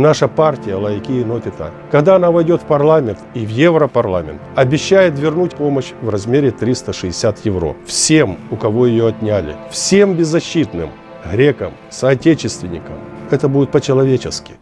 Наша партия «Лайки и Нотита», когда она войдет в парламент и в Европарламент, обещает вернуть помощь в размере 360 евро всем, у кого ее отняли, всем беззащитным, грекам, соотечественникам. Это будет по-человечески.